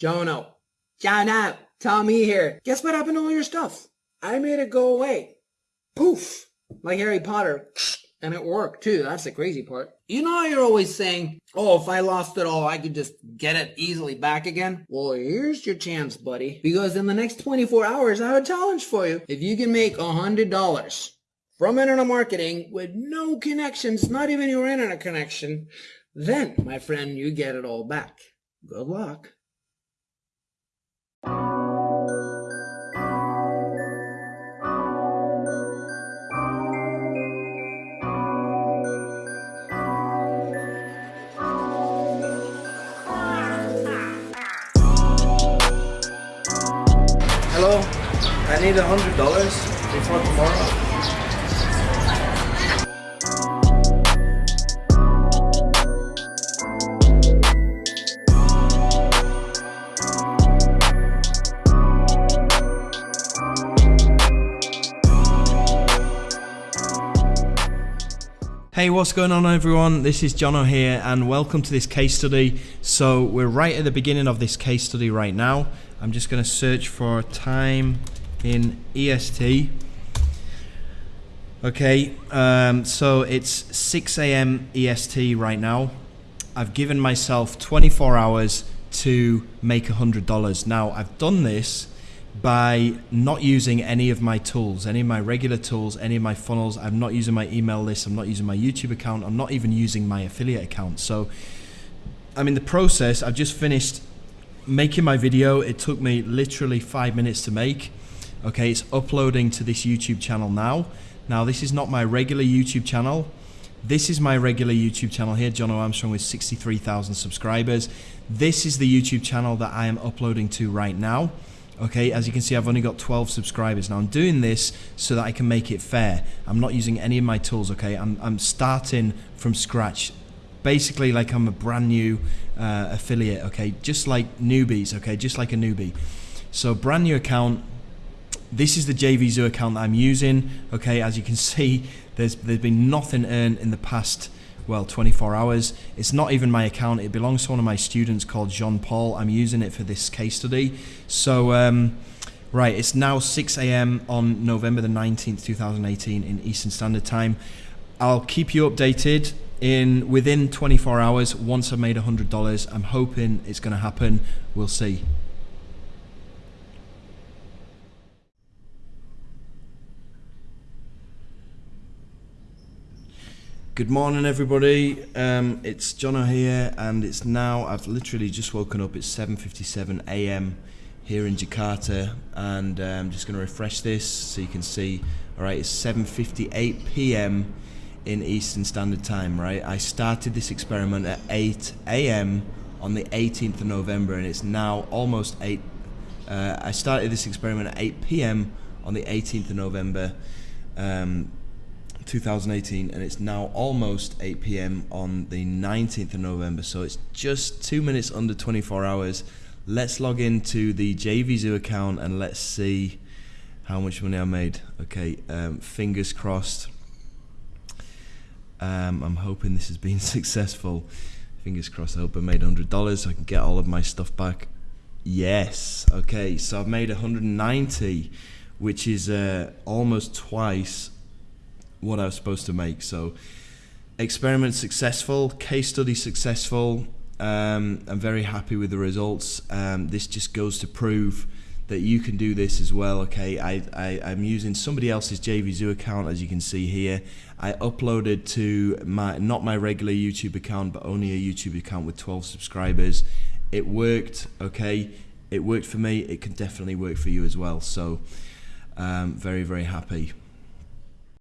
Jono. Jono. Tommy here. Guess what happened to all your stuff? I made it go away. Poof. Like Harry Potter. And it worked too. That's the crazy part. You know you're always saying, oh, if I lost it all, I could just get it easily back again? Well, here's your chance, buddy. Because in the next 24 hours, I have a challenge for you. If you can make $100 from internet marketing with no connections, not even your internet connection, then, my friend, you get it all back. Good luck. I need a hundred dollars before tomorrow. Hey, what's going on, everyone? This is Jono here, and welcome to this case study. So, we're right at the beginning of this case study right now. I'm just going to search for time in EST. Okay, um, so it's 6 a.m. EST right now. I've given myself 24 hours to make $100. Now, I've done this by not using any of my tools, any of my regular tools, any of my funnels. I'm not using my email list. I'm not using my YouTube account. I'm not even using my affiliate account. So I'm in the process. I've just finished making my video. It took me literally five minutes to make. Okay, it's uploading to this YouTube channel now. Now, this is not my regular YouTube channel. This is my regular YouTube channel here, Jono Armstrong with 63,000 subscribers. This is the YouTube channel that I am uploading to right now. Okay, as you can see, I've only got 12 subscribers. Now I'm doing this so that I can make it fair. I'm not using any of my tools, okay? I'm, I'm starting from scratch. Basically, like I'm a brand new uh, affiliate, okay? Just like newbies, okay? Just like a newbie. So brand new account. This is the JVZoo account that I'm using, okay? As you can see, there's, there's been nothing earned in the past well 24 hours. It's not even my account. It belongs to one of my students called Jean Paul. I'm using it for this case study. So um, right it's now 6 a.m. on November the 19th 2018 in Eastern Standard Time. I'll keep you updated in within 24 hours. Once I've made $100 I'm hoping it's going to happen. We'll see Good morning, everybody. Um, it's Jono here, and it's now. I've literally just woken up. It's 7:57 a.m. here in Jakarta, and I'm um, just going to refresh this so you can see. All right, it's 7:58 p.m. in Eastern Standard Time. Right, I started this experiment at 8 a.m. on the 18th of November, and it's now almost 8. Uh, I started this experiment at 8 p.m. on the 18th of November. Um, 2018 and it's now almost 8 p.m. on the 19th of November so it's just two minutes under 24 hours. Let's log into the JVZoo account and let's see how much money I made. Okay um, fingers crossed. Um, I'm hoping this has been successful. Fingers crossed I hope I made $100 so I can get all of my stuff back. Yes okay so I've made 190 which is uh, almost twice what I was supposed to make. So experiment successful, case study successful. Um, I'm very happy with the results. Um, this just goes to prove that you can do this as well. Okay, I, I, I'm using somebody else's JVZoo account, as you can see here. I uploaded to my not my regular YouTube account, but only a YouTube account with 12 subscribers. It worked. Okay, it worked for me. It can definitely work for you as well. So, um, very very happy.